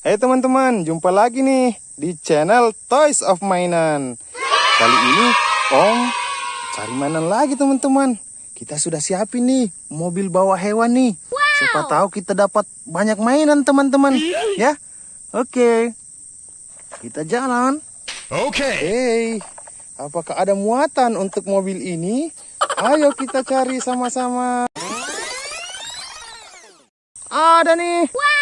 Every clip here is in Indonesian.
Hai teman-teman, jumpa lagi nih di channel Toys of Mainan. Kali ini Om cari mainan lagi teman-teman. Kita sudah siapin nih mobil bawa hewan nih. Siapa tahu kita dapat banyak mainan teman-teman. Ya, oke. Kita jalan. Okay. Hei, apakah ada muatan untuk mobil ini? Ayo kita cari sama-sama. Ada nih. Wow!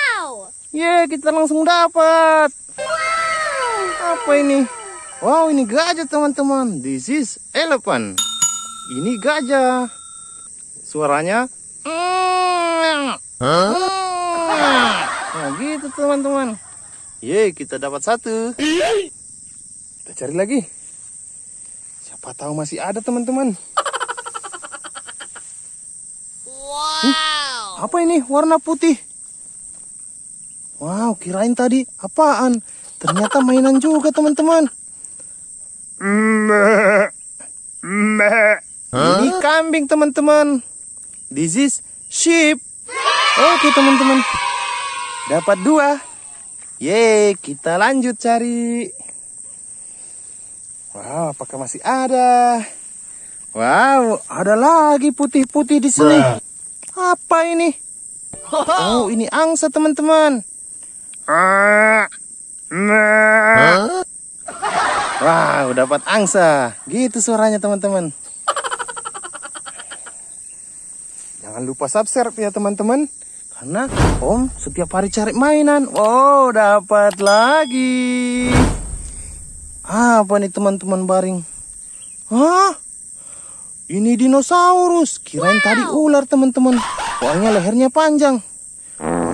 Ye, kita langsung dapat. Apa ini? Wow, ini gajah teman-teman. This is elephant. Ini gajah. Suaranya. Nah, gitu teman-teman. Ye, kita dapat satu. Kita cari lagi. Siapa tahu masih ada teman-teman. Wow! Apa ini warna putih? Wow, kirain tadi apaan? Ternyata mainan juga teman-teman. Ini kambing teman-teman. This is sheep. Oke teman-teman. Dapat dua. Yeay, kita lanjut cari. Wow, apakah masih ada? Wow, ada lagi putih-putih di sini. Apa ini? Oh, ini angsa teman-teman. Wow, dapat angsa. Gitu suaranya teman-teman. Jangan lupa subscribe ya teman-teman. Karena Om setiap hari cari mainan. Oh, dapat lagi. Apa nih teman-teman baring? Hah? Ini dinosaurus. Kirain tadi ular teman-teman. Soalnya lehernya panjang.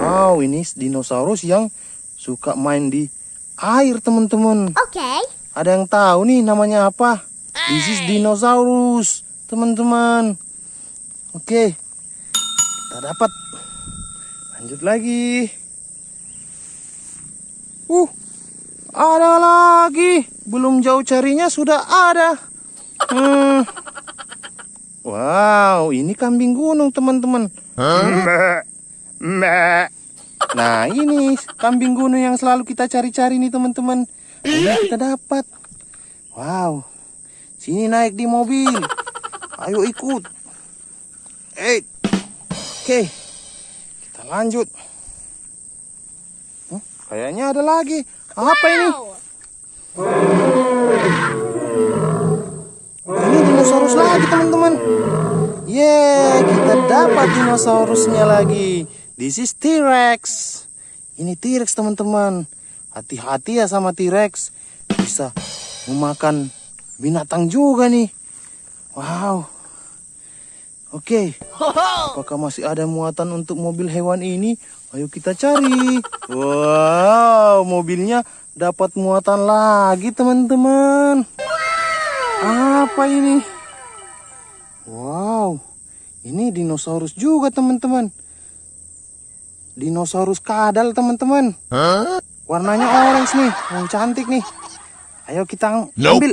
Wow, ini dinosaurus yang suka main di air teman-teman. Okay. Ada yang tahu nih namanya apa? This is dinosaurus, teman-teman. Oke, kita dapat. Lanjut lagi. Uh, ada lagi. Belum jauh carinya sudah ada. Hmm. Wow, ini kambing gunung, teman-teman. Nah, ini kambing gunung yang selalu kita cari-cari nih, teman-teman. Ini kita dapat. Wow. Sini naik di mobil. Ayo ikut. Eh. Oke. Kita lanjut. Hmm, kayaknya ada lagi. Apa ini? Ini dinosaurus lagi, teman-teman. Yeay, kita dapat dinosaurusnya lagi. This is T-Rex. Ini T-Rex, teman-teman. Hati-hati ya sama T-Rex. Bisa memakan binatang juga nih. Wow. Oke. Apakah masih ada muatan untuk mobil hewan ini? Ayo kita cari. Wow, mobilnya dapat muatan lagi, teman-teman. Apa ini? Wow. Ini dinosaurus juga, teman-teman. Dinosaurus kadal, teman-teman. Warnanya orange nih, yang cantik nih. Ayo kita Nope. ambil.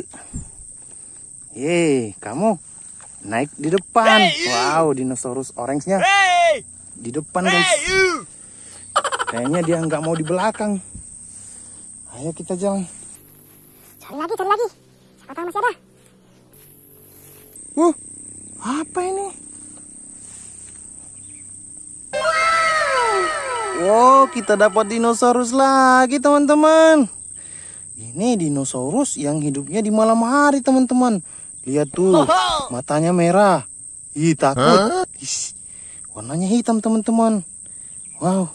Yeay, kamu naik di depan. Wow, dinosaurus orange-nya di depan guys. Kayaknya dia nggak mau di belakang. Ayo kita jalan. Cari lagi, cari lagi. Siapa tahu masih ada. Uh, apa ini? Kita dapat dinosaurus lagi teman-teman. Ini dinosaurus yang hidupnya di malam hari teman-teman. Lihat tuh, matanya merah. Ih, takut. Warnanya hitam teman-teman. Wow.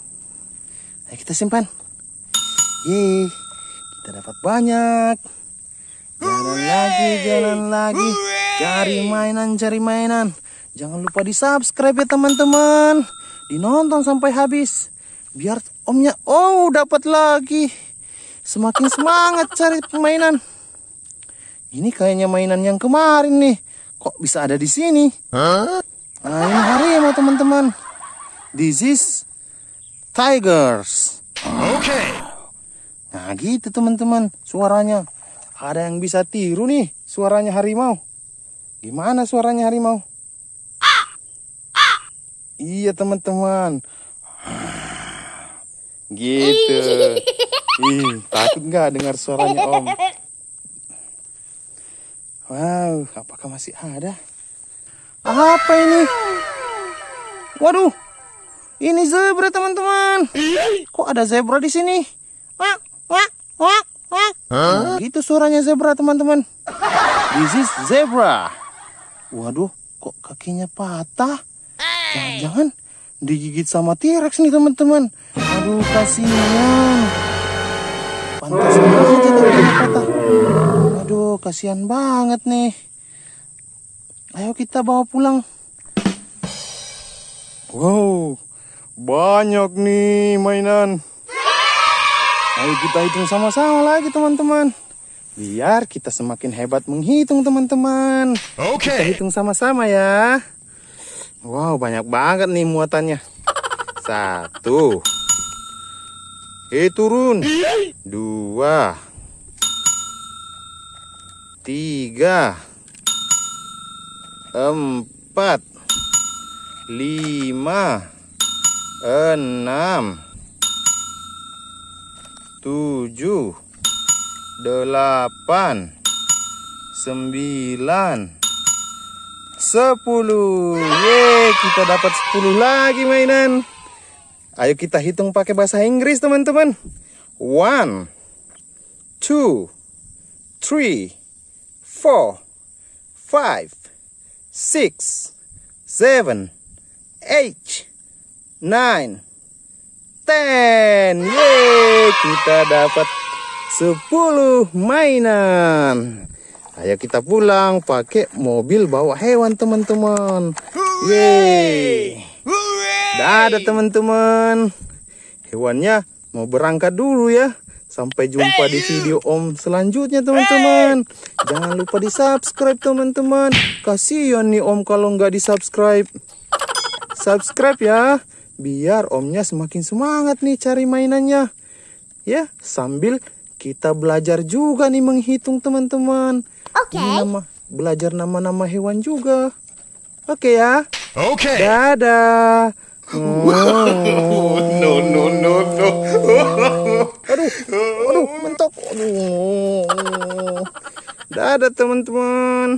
Ayo kita simpan. Yeay, kita dapat banyak. Jalan lagi, jalan lagi. Cari mainan, cari mainan. Jangan lupa di subscribe ya teman-teman. Dinonton sampai habis. Biar omnya, oh dapat lagi. Semakin semangat cari mainan. Ini kayaknya mainan yang kemarin nih. Kok bisa ada di sini? Nah ini harimau teman-teman. This is tigers. Okay. Nah gitu teman-teman suaranya. Ada yang bisa tiru nih suaranya harimau. Gimana suaranya harimau? Iya teman-teman. Gitu. Ih, takut nggak dengar suaranya Om? Wow, apakah masih ada? Apa ini? Waduh, ini zebra teman-teman. Kok ada zebra di sini? Wak, wak, wak, wak. Nah, gitu suaranya zebra teman-teman. This is zebra. Waduh, kok kakinya patah? Jangan-jangan digigit sama T-Rex nih teman-teman. Aduh, kasihan. Pantas aja kakinya patah. Aduh, kasihan banget nih. Ayo kita bawa pulang. Wow, banyak nih mainan. Ayo kita hitung sama-sama lagi teman-teman. Biar kita semakin hebat menghitung teman-teman. Kita hitung sama-sama ya. Wow, banyak banget nih muatannya. Satu. Eh, turun. Dua. Tiga. Empat. Lima. Enam. Tujuh. Delapan. Sembilan. Sepuluh. Ye, kita dapat sepuluh lagi mainan. Ayo kita hitung pakai bahasa Inggris teman-teman. One, two, three, four, five, six, seven, eight, nine, ten. Yeay, kita dapat sepuluh mainan. Ayo kita pulang pakai mobil bawa hewan teman-teman. Yeay. Dadah teman-teman. Hewannya mau berangkat dulu ya. Sampai jumpa di video Om selanjutnya teman-teman. Jangan lupa di subscribe teman-teman. Kasihan nih Om kalau nggak di subscribe. Subscribe ya. Biar Omnya semakin semangat nih cari mainannya. Ya, sambil kita belajar juga nih menghitung teman-teman. Oke. Ini nama belajar nama-nama hewan juga. Oke ya. Okay. Dadah. No, no, no, no. Aduh, aduh, mentok. Aduh. Dadah teman-teman.